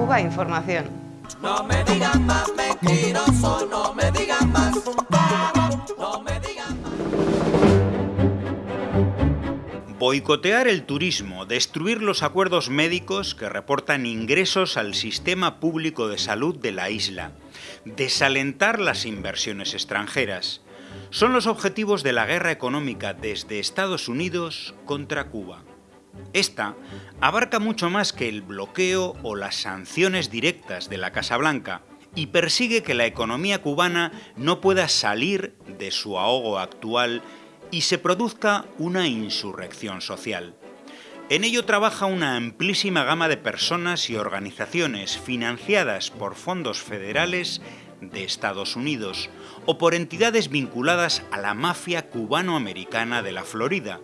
Cuba Información. No me digan más mentiroso, no me digan más. No me digan más. Boicotear el turismo, destruir los acuerdos médicos que reportan ingresos al sistema público de salud de la isla, desalentar las inversiones extranjeras, son los objetivos de la guerra económica desde Estados Unidos contra Cuba. Esta abarca mucho más que el bloqueo o las sanciones directas de la Casa Blanca y persigue que la economía cubana no pueda salir de su ahogo actual y se produzca una insurrección social. En ello trabaja una amplísima gama de personas y organizaciones financiadas por fondos federales de Estados Unidos o por entidades vinculadas a la mafia cubano-americana de la Florida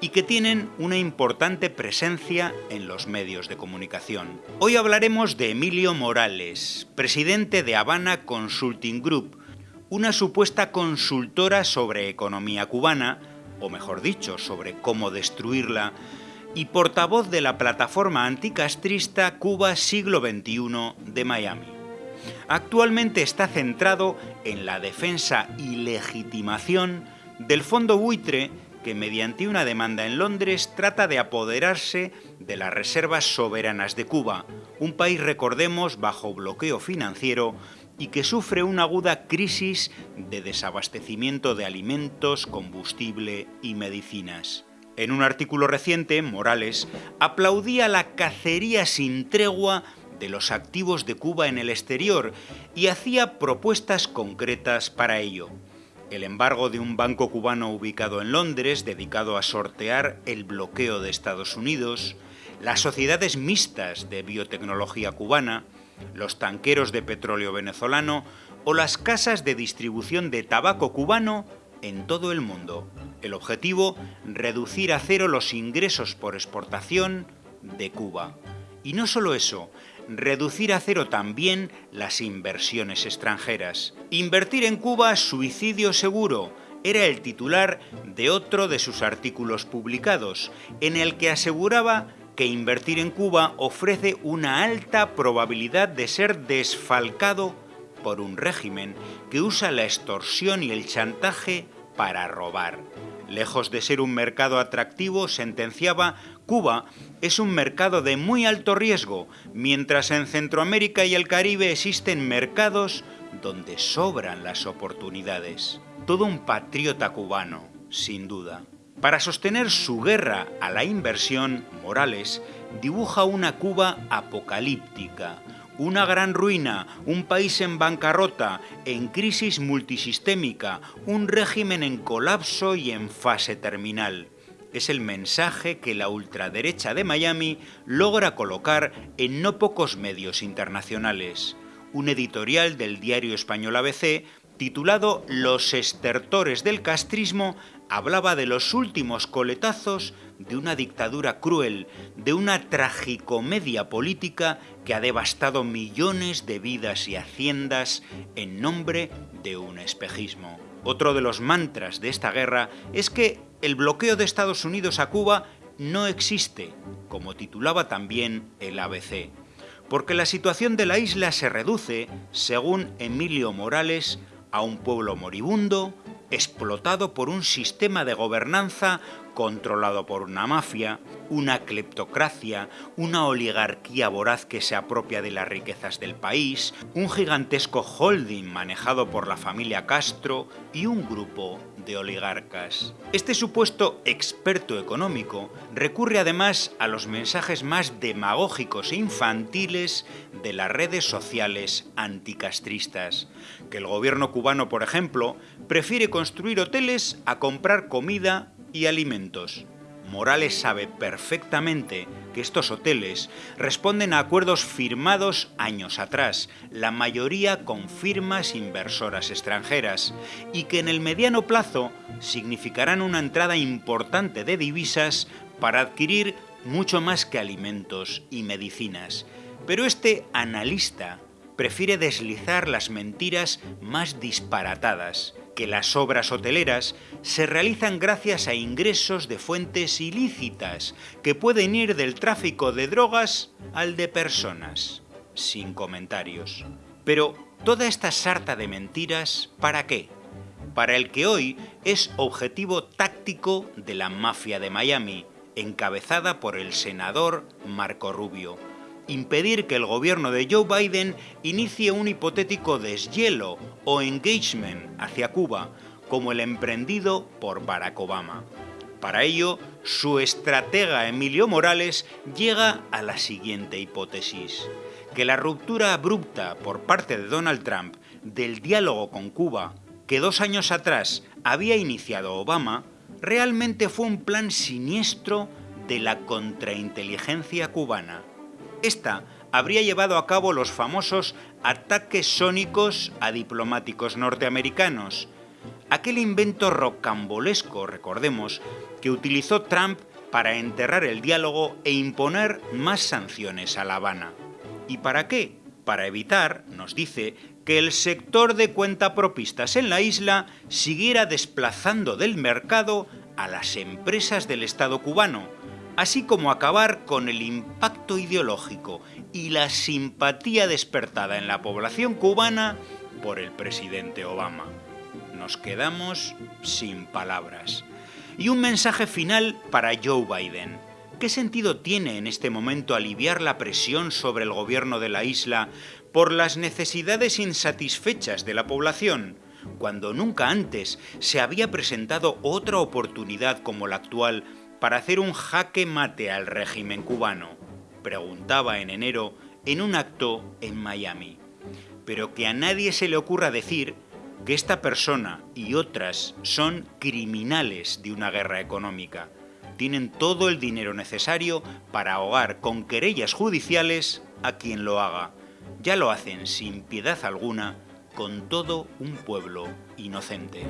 y que tienen una importante presencia en los medios de comunicación. Hoy hablaremos de Emilio Morales, presidente de Habana Consulting Group, una supuesta consultora sobre economía cubana, o mejor dicho, sobre cómo destruirla, y portavoz de la plataforma anticastrista Cuba Siglo XXI de Miami. Actualmente está centrado en la defensa y legitimación del fondo buitre que mediante una demanda en Londres trata de apoderarse de las reservas soberanas de Cuba, un país, recordemos, bajo bloqueo financiero y que sufre una aguda crisis de desabastecimiento de alimentos, combustible y medicinas. En un artículo reciente, Morales aplaudía la cacería sin tregua de los activos de Cuba en el exterior y hacía propuestas concretas para ello. El embargo de un banco cubano ubicado en Londres, dedicado a sortear el bloqueo de Estados Unidos, las sociedades mixtas de biotecnología cubana, los tanqueros de petróleo venezolano o las casas de distribución de tabaco cubano en todo el mundo. El objetivo, reducir a cero los ingresos por exportación de Cuba. Y no solo eso, reducir a cero también las inversiones extranjeras. Invertir en Cuba, suicidio seguro, era el titular de otro de sus artículos publicados, en el que aseguraba que invertir en Cuba ofrece una alta probabilidad de ser desfalcado por un régimen que usa la extorsión y el chantaje para robar. Lejos de ser un mercado atractivo, sentenciaba, Cuba es un mercado de muy alto riesgo, mientras en Centroamérica y el Caribe existen mercados donde sobran las oportunidades. Todo un patriota cubano, sin duda. Para sostener su guerra a la inversión, Morales dibuja una Cuba apocalíptica, una gran ruina, un país en bancarrota, en crisis multisistémica, un régimen en colapso y en fase terminal. Es el mensaje que la ultraderecha de Miami logra colocar en no pocos medios internacionales. Un editorial del diario español ABC titulado Los estertores del castrismo hablaba de los últimos coletazos de una dictadura cruel, de una tragicomedia política que ha devastado millones de vidas y haciendas en nombre de un espejismo. Otro de los mantras de esta guerra es que el bloqueo de Estados Unidos a Cuba no existe, como titulaba también el ABC, porque la situación de la isla se reduce, según Emilio Morales, a un pueblo moribundo, explotado por un sistema de gobernanza controlado por una mafia, una cleptocracia, una oligarquía voraz que se apropia de las riquezas del país, un gigantesco holding manejado por la familia Castro y un grupo de oligarcas. Este supuesto experto económico recurre además a los mensajes más demagógicos e infantiles de las redes sociales anticastristas, que el gobierno cubano, por ejemplo, prefiere construir hoteles a comprar comida y alimentos. Morales sabe perfectamente que estos hoteles responden a acuerdos firmados años atrás, la mayoría con firmas inversoras extranjeras, y que en el mediano plazo significarán una entrada importante de divisas para adquirir mucho más que alimentos y medicinas. Pero este analista prefiere deslizar las mentiras más disparatadas que las obras hoteleras se realizan gracias a ingresos de fuentes ilícitas que pueden ir del tráfico de drogas al de personas. sin comentarios. Pero toda esta sarta de mentiras, ¿para qué? Para el que hoy es objetivo táctico de la mafia de Miami, encabezada por el senador Marco Rubio. Impedir que el gobierno de Joe Biden inicie un hipotético deshielo o engagement hacia Cuba, como el emprendido por Barack Obama. Para ello, su estratega Emilio Morales llega a la siguiente hipótesis, que la ruptura abrupta por parte de Donald Trump del diálogo con Cuba, que dos años atrás había iniciado Obama, realmente fue un plan siniestro de la contrainteligencia cubana. Esta habría llevado a cabo los famosos ataques sónicos a diplomáticos norteamericanos, aquel invento rocambolesco, recordemos, que utilizó Trump para enterrar el diálogo e imponer más sanciones a La Habana. ¿Y para qué? Para evitar, nos dice, que el sector de cuentapropistas en la isla siguiera desplazando del mercado a las empresas del Estado cubano, así como acabar con el impacto ideológico y la simpatía despertada en la población cubana por el presidente Obama. Nos quedamos sin palabras. Y un mensaje final para Joe Biden. ¿Qué sentido tiene en este momento aliviar la presión sobre el gobierno de la isla por las necesidades insatisfechas de la población, cuando nunca antes se había presentado otra oportunidad como la actual para hacer un jaque mate al régimen cubano? Preguntaba en enero en un acto en Miami. Pero que a nadie se le ocurra decir que esta persona y otras son criminales de una guerra económica. Tienen todo el dinero necesario para ahogar con querellas judiciales a quien lo haga. Ya lo hacen sin piedad alguna con todo un pueblo inocente.